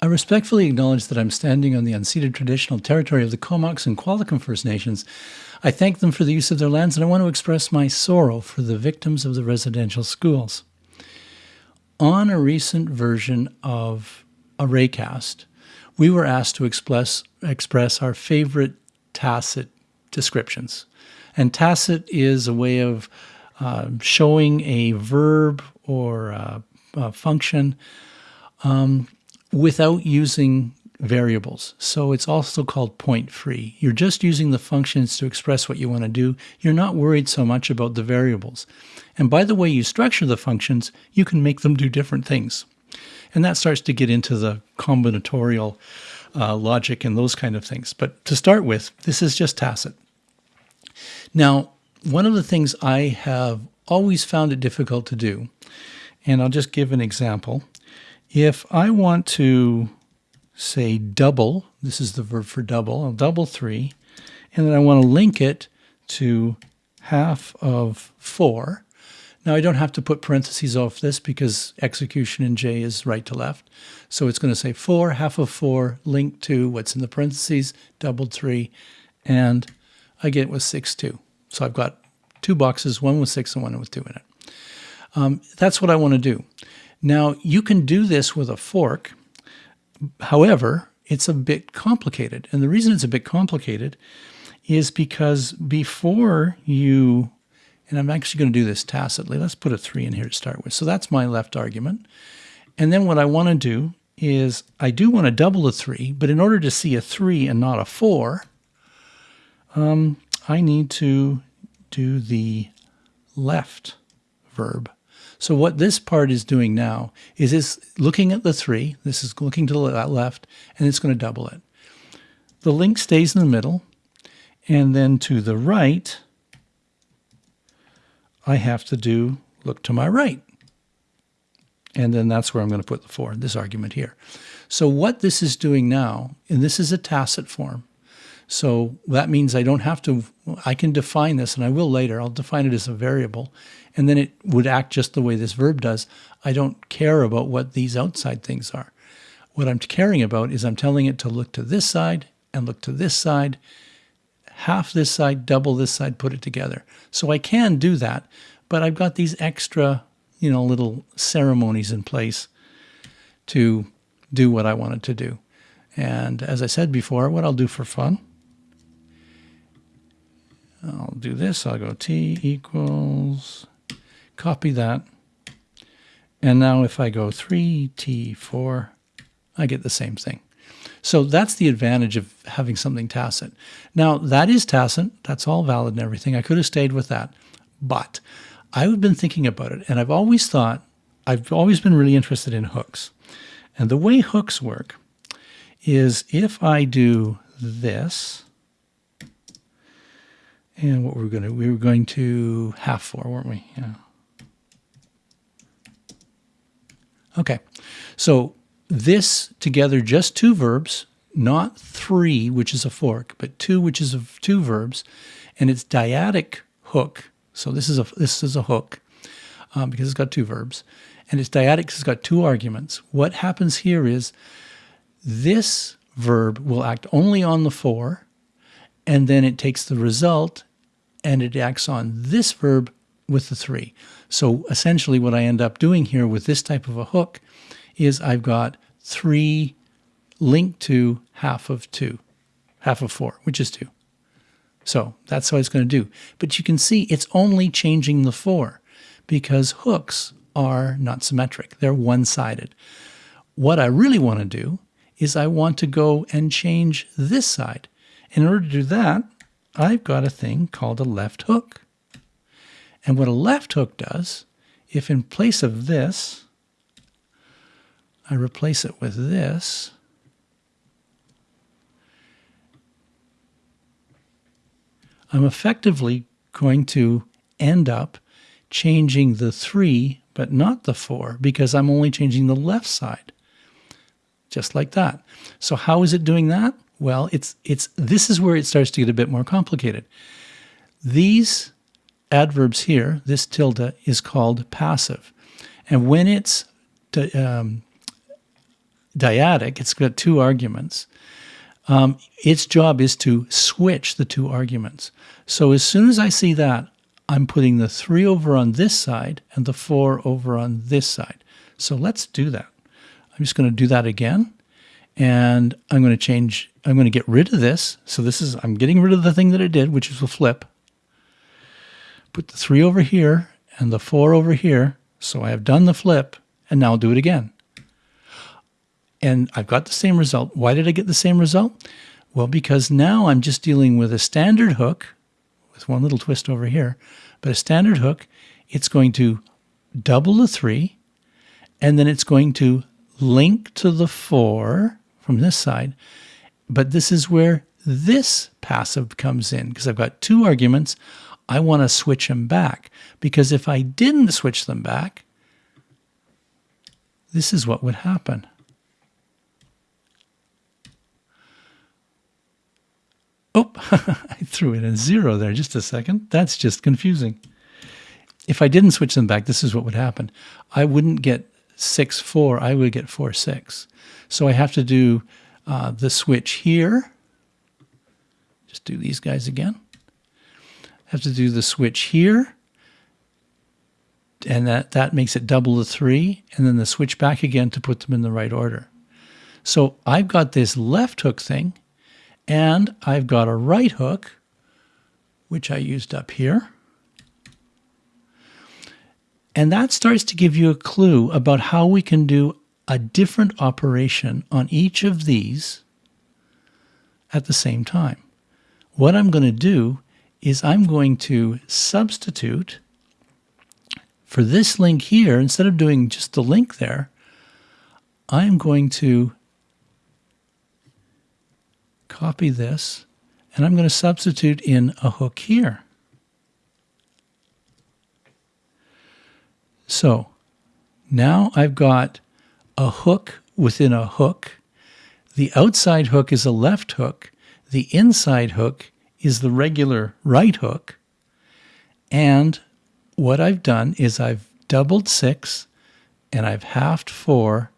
I respectfully acknowledge that I'm standing on the unceded traditional territory of the Comox and Qualicum First Nations. I thank them for the use of their lands and I want to express my sorrow for the victims of the residential schools. On a recent version of ArrayCast, we were asked to express, express our favorite tacit descriptions. And tacit is a way of uh, showing a verb or a, a function um, without using variables. So it's also called point free. You're just using the functions to express what you want to do. You're not worried so much about the variables. And by the way you structure the functions, you can make them do different things. And that starts to get into the combinatorial uh, logic and those kind of things. But to start with, this is just tacit. Now, one of the things I have always found it difficult to do, and I'll just give an example, if I want to say double, this is the verb for double, I'll double 3, and then I want to link it to half of 4. Now I don't have to put parentheses off this because execution in J is right to left. So it's going to say 4, half of 4, linked to what's in the parentheses, doubled 3, and I get with 6, 2. So I've got two boxes, one with 6 and one with 2 in it. Um, that's what I want to do. Now, you can do this with a fork. However, it's a bit complicated. And the reason it's a bit complicated is because before you, and I'm actually going to do this tacitly, let's put a 3 in here to start with. So that's my left argument. And then what I want to do is I do want to double the 3, but in order to see a 3 and not a 4, um, I need to do the left verb. So what this part is doing now is it's looking at the three. This is looking to the left, and it's going to double it. The link stays in the middle, and then to the right, I have to do look to my right. And then that's where I'm going to put the four, this argument here. So what this is doing now, and this is a tacit form, so that means I don't have to, I can define this, and I will later, I'll define it as a variable, and then it would act just the way this verb does. I don't care about what these outside things are. What I'm caring about is I'm telling it to look to this side and look to this side, half this side, double this side, put it together. So I can do that, but I've got these extra, you know, little ceremonies in place to do what I wanted to do. And as I said before, what I'll do for fun I'll do this. I'll go t equals, copy that. And now if I go 3t4, I get the same thing. So that's the advantage of having something tacit. Now that is tacit. That's all valid and everything. I could have stayed with that. But I've been thinking about it and I've always thought, I've always been really interested in hooks. And the way hooks work is if I do this, and what were we going to, we were going to half four, weren't we? Yeah. Okay, so this together, just two verbs, not three, which is a fork, but two, which is a, two verbs, and it's dyadic hook. So this is a this is a hook um, because it's got two verbs, and it's dyadic it's got two arguments. What happens here is this verb will act only on the four, and then it takes the result and it acts on this verb with the three. So essentially what I end up doing here with this type of a hook is I've got three linked to half of two, half of four, which is two. So that's what it's going to do. But you can see it's only changing the four because hooks are not symmetric. They're one-sided. What I really want to do is I want to go and change this side. In order to do that, I've got a thing called a left hook. And what a left hook does, if in place of this, I replace it with this, I'm effectively going to end up changing the 3 but not the 4 because I'm only changing the left side. Just like that. So how is it doing that? Well, it's it's this is where it starts to get a bit more complicated. These adverbs here, this tilde is called passive. And when it's um, dyadic, it's got two arguments. Um, its job is to switch the two arguments. So as soon as I see that, I'm putting the 3 over on this side and the 4 over on this side. So let's do that. I'm just going to do that again. And I'm going to change, I'm going to get rid of this. So this is, I'm getting rid of the thing that it did, which is a flip. Put the 3 over here and the 4 over here. So I have done the flip, and now I'll do it again. And I've got the same result. Why did I get the same result? Well, because now I'm just dealing with a standard hook with one little twist over here, but a standard hook, it's going to double the 3, and then it's going to link to the 4 from this side. But this is where this passive comes in because I've got two arguments. I want to switch them back because if I didn't switch them back, this is what would happen. Oh, I threw in a zero there just a second. That's just confusing. If I didn't switch them back, this is what would happen. I wouldn't get 6, 4. I would get 4, 6. So I have to do uh, the switch here. Just do these guys again. I have to do the switch here. And that, that makes it double the 3. And then the switch back again to put them in the right order. So I've got this left hook thing and I've got a right hook, which I used up here. And that starts to give you a clue about how we can do a different operation on each of these at the same time. What I'm going to do is I'm going to substitute for this link here, instead of doing just the link there, I'm going to copy this, and I'm going to substitute in a hook here. So now I've got a hook within a hook. The outside hook is a left hook. The inside hook is the regular right hook. And what I've done is I've doubled six and I've halved four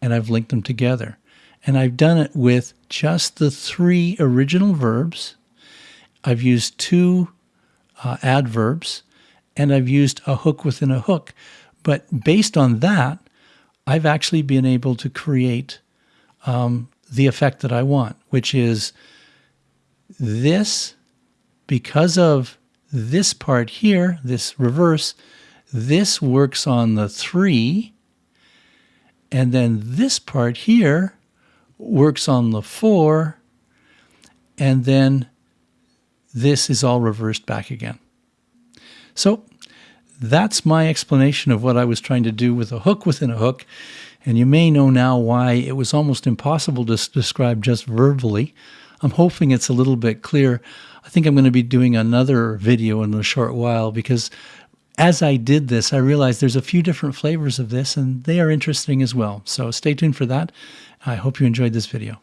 and I've linked them together. And I've done it with just the three original verbs. I've used two uh, adverbs, and I've used a hook within a hook. But based on that, I've actually been able to create um, the effect that I want, which is this, because of this part here, this reverse, this works on the three, and then this part here works on the 4, and then this is all reversed back again. So that's my explanation of what I was trying to do with a hook within a hook. And you may know now why it was almost impossible to describe just verbally. I'm hoping it's a little bit clear. I think I'm going to be doing another video in a short while because as I did this, I realized there's a few different flavors of this and they are interesting as well. So stay tuned for that. I hope you enjoyed this video.